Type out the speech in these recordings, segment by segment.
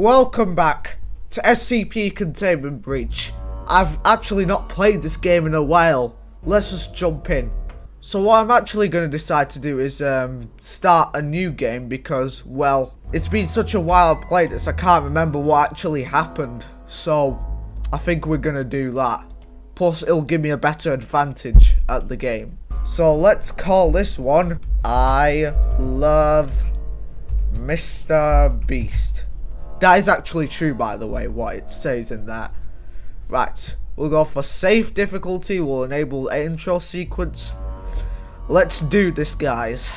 Welcome back to SCP Containment Breach. I've actually not played this game in a while. Let's just jump in. So what I'm actually going to decide to do is um, start a new game because, well, it's been such a while I played this, I can't remember what actually happened. So, I think we're going to do that. Plus, it'll give me a better advantage at the game. So, let's call this one, I Love Mr. Beast. That is actually true, by the way, what it says in that. Right, we'll go for safe difficulty, we'll enable intro sequence. Let's do this, guys.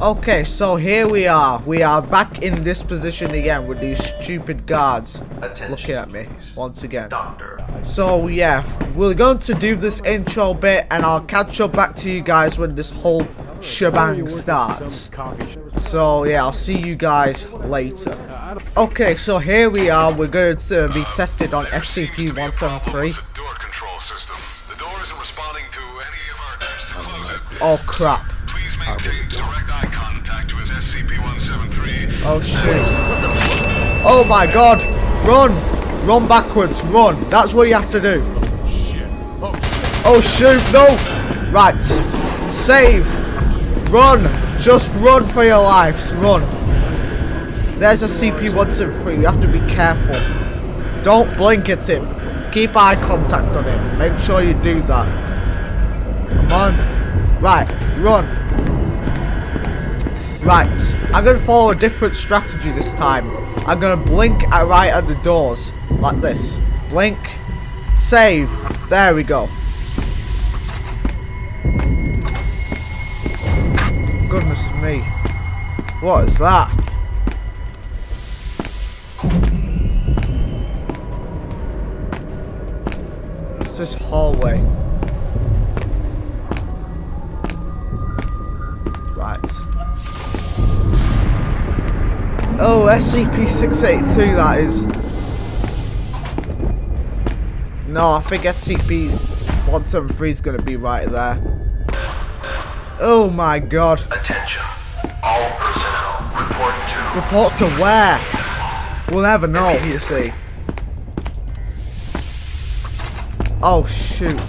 Okay, so here we are. We are back in this position again with these stupid guards Attention, looking at me please. once again. Doctor. So yeah, we're going to do this intro bit and I'll catch up back to you guys when this whole shebang starts. So yeah, I'll see you guys later. Okay, so here we are. We're going to uh, be tested on SCP-173. Door control system. The door isn't responding to any of our attempts to close it. Oh crap. Please maintain direct eye contact with SCP-173. Oh shit. Oh my god. Run. Run backwards. Run. That's what you have to do. Oh shoot. No. Right. Save. Run. Just run for your lives. Run. There's SCP-173. You have to be careful. Don't blink at him. Keep eye contact on him. Make sure you do that. Come on. Right. Run. Right, I'm going to follow a different strategy this time. I'm going to blink at right at the doors, like this. Blink, save, there we go. Goodness me. What is that? It's this hallway. Right. Oh, SCP-682 that is. No, I think SCP-173 is going to be right there. Oh my god. Attention. All personnel report to Report to where? We'll never know, you see. Oh shoot.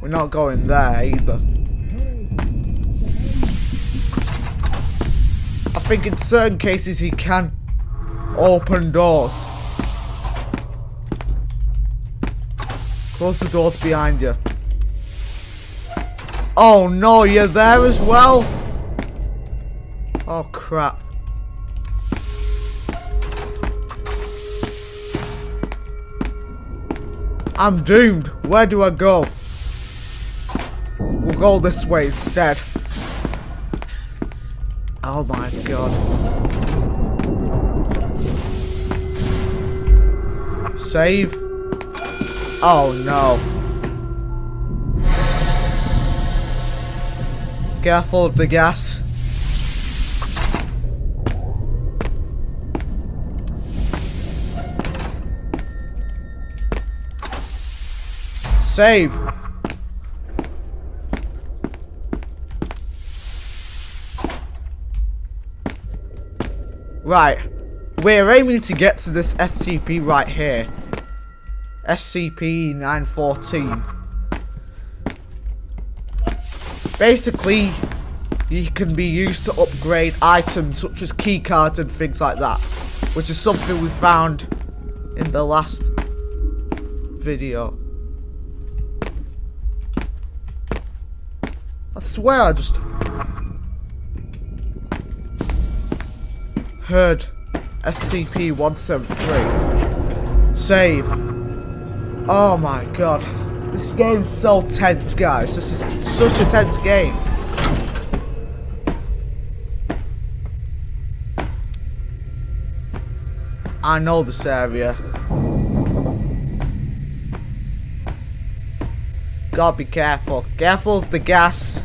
We're not going there either. I think in certain cases he can open doors. Close the doors behind you. Oh no, you're there as well? Oh crap. I'm doomed. Where do I go? We'll go this way instead. Oh my god. Save. Oh no. Careful of the gas. Save. Right. We're aiming to get to this SCP right here. SCP-914. Basically, you can be used to upgrade items such as keycards and things like that. Which is something we found in the last video. Swear I just heard SCP-173. Save. Oh my god. This game's so tense, guys. This is such a tense game. I know this area. Gotta be careful. Careful of the gas.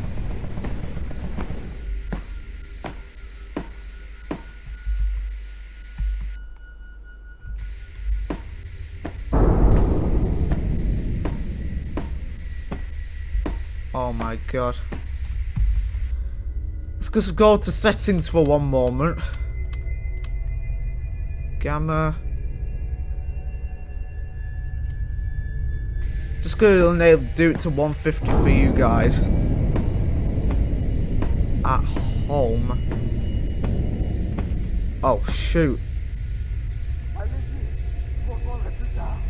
Oh my god. Let's just go to settings for one moment. Gamma. Just gonna do it to 150 for you guys. At home. Oh shoot.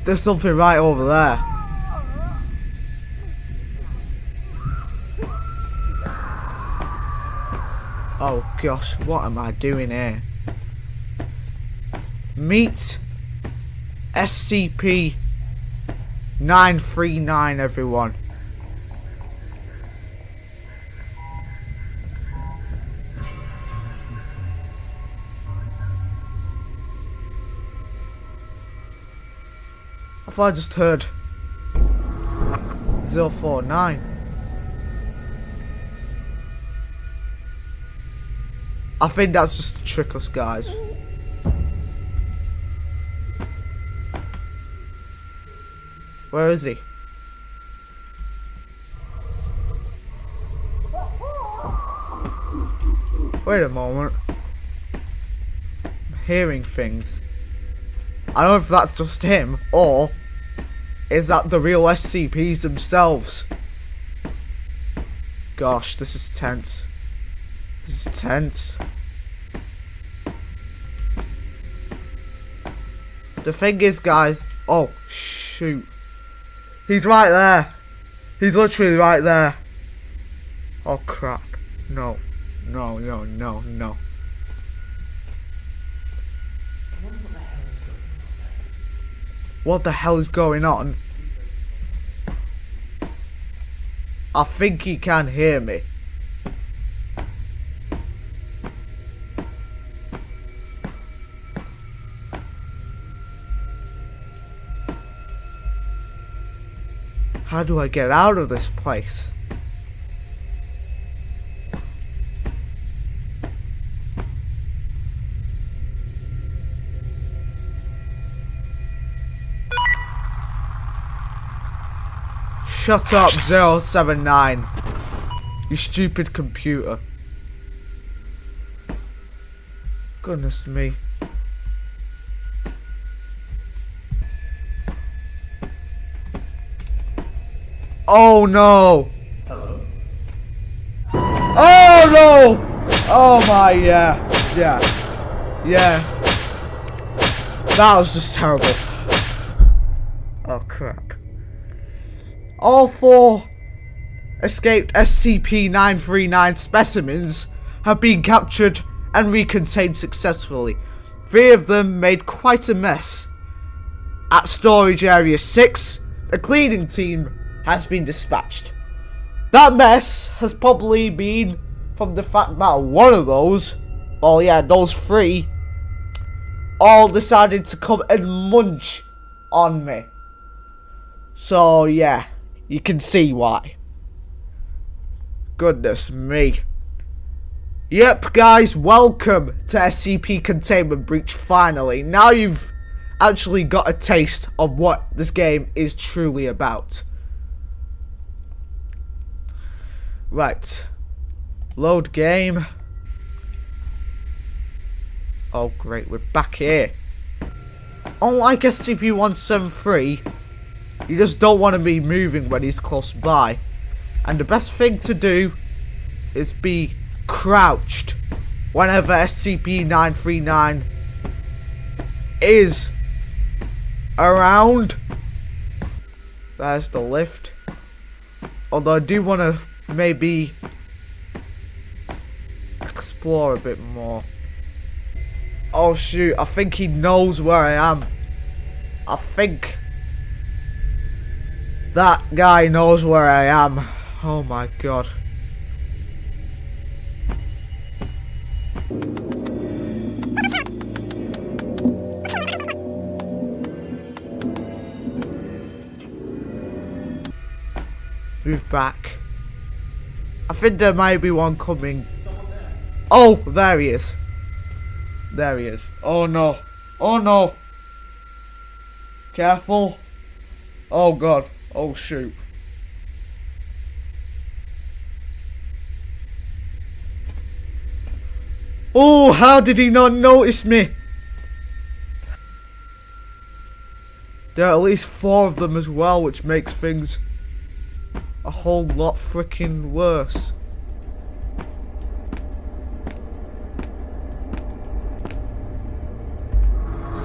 There's something right over there. Oh gosh, what am I doing here? Meet SCP 939 everyone. I thought I just heard 049. I think that's just to trick us guys. Where is he? Wait a moment. I'm hearing things. I don't know if that's just him, or is that the real SCPs themselves? Gosh, this is tense. This is tense. The thing is, guys. Oh, shoot. He's right there. He's literally right there. Oh, crap. No. No, no, no, no. What the hell is going on? I think he can hear me. How do I get out of this place? Shut up, 079. You stupid computer. Goodness me. Oh no! Hello. Oh no! Oh my, yeah. Yeah. Yeah. That was just terrible. Oh crap. All four escaped SCP-939 specimens have been captured and recontained successfully. Three of them made quite a mess. At Storage Area 6, the cleaning team has been dispatched. That mess has probably been from the fact that one of those, oh yeah, those three, all decided to come and munch on me. So yeah, you can see why. Goodness me. Yep, guys, welcome to SCP Containment Breach finally. Now you've actually got a taste of what this game is truly about. Right. Load game. Oh great, we're back here. Unlike SCP-173, you just don't want to be moving when he's close by. And the best thing to do is be crouched whenever SCP-939 is around. There's the lift. Although I do want to maybe explore a bit more. Oh shoot, I think he knows where I am. I think that guy knows where I am. Oh my god. Move back. I think there might be one coming. Oh, there he is. There he is. Oh no. Oh no. Careful. Oh god. Oh shoot. Oh, how did he not notice me? There are at least four of them as well, which makes things a whole lot freaking worse.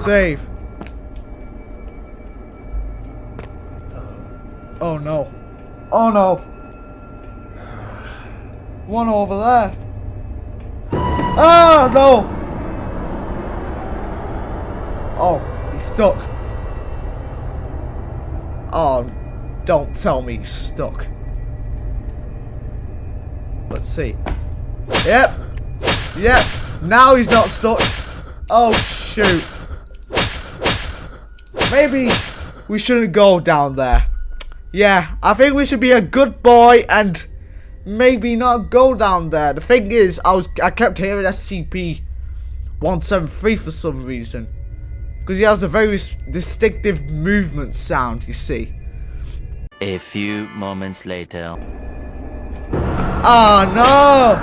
Save. Oh no. Oh no. One over there. Oh no. Oh, he's stuck. Oh, don't tell me he's stuck. Let's see. Yep. Yep. Now he's not stuck. Oh, shoot. Maybe we shouldn't go down there. Yeah, I think we should be a good boy and maybe not go down there. The thing is, I was I kept hearing SCP-173 for some reason. Because he has a very distinctive movement sound, you see. A few moments later. Oh no!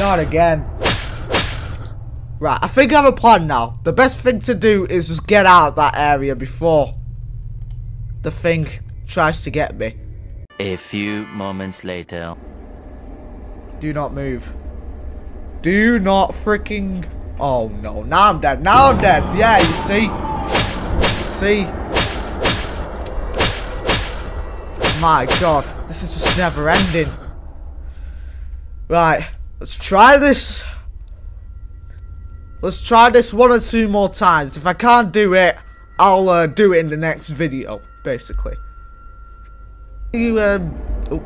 Not again. Right, I think I have a plan now. The best thing to do is just get out of that area before the thing tries to get me. A few moments later. Do not move. Do not freaking... Oh no, now I'm dead. Now I'm dead. Yeah, you see? See? My god, this is just never ending. Right, let's try this. Let's try this one or two more times. If I can't do it, I'll uh, do it in the next video, basically. You, um... Oh.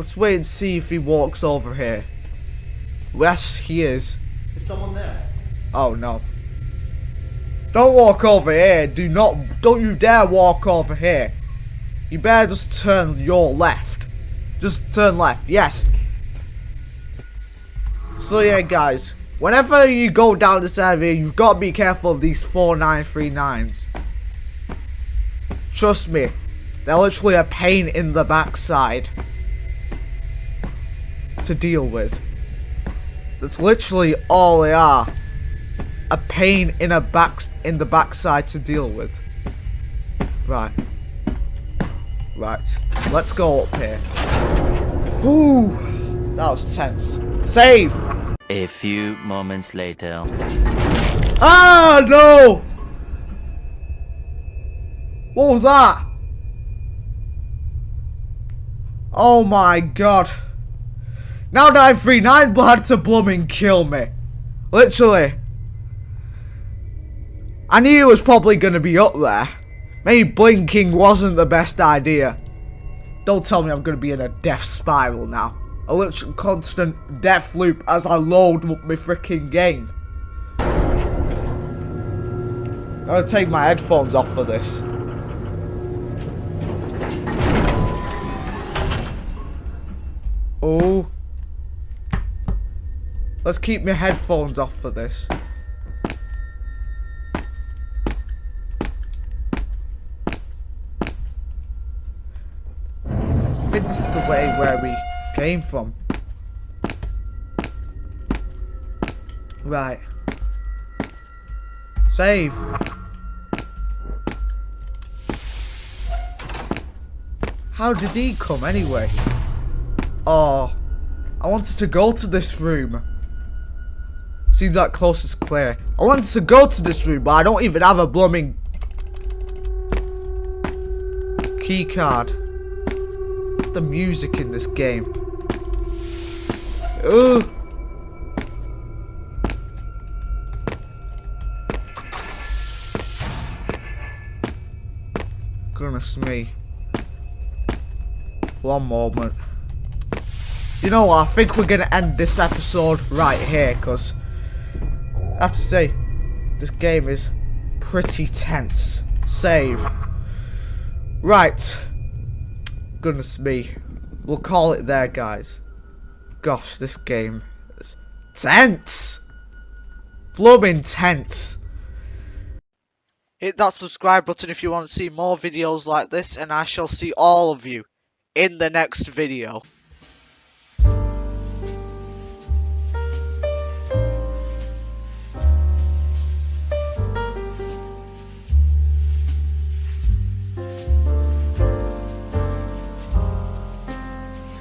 Let's wait and see if he walks over here. Yes, he is. Is someone there? Oh no. Don't walk over here. Do not. Don't you dare walk over here. You better just turn your left. Just turn left. Yes. So yeah, guys. Whenever you go down this area, you've got to be careful of these 4939s. Trust me. They're literally a pain in the backside. To deal with. That's literally all they are. A pain in a back in the backside to deal with. Right. Right. Let's go up here. Ooh, that was tense. Save. A few moments later. Ah no! What was that? Oh my god. Now 939 had to blooming kill me. Literally. I knew it was probably going to be up there. Maybe blinking wasn't the best idea. Don't tell me I'm going to be in a death spiral now. A literal constant death loop as I load up my freaking game. I'm going to take my headphones off for this. Let's keep my headphones off for this. I think this is the way where we came from. Right. Save. How did he come anyway? Oh. I wanted to go to this room. Seems like close is clear. I wanted to go to this room, but I don't even have a blooming key card. The music in this game. Ooh. Goodness me. One moment. You know what? I think we're going to end this episode right here because Have to say, this game is pretty tense. Save. Right. Goodness me. We'll call it there, guys. Gosh, this game is tense. Blooming tense. Hit that subscribe button if you want to see more videos like this, and I shall see all of you in the next video.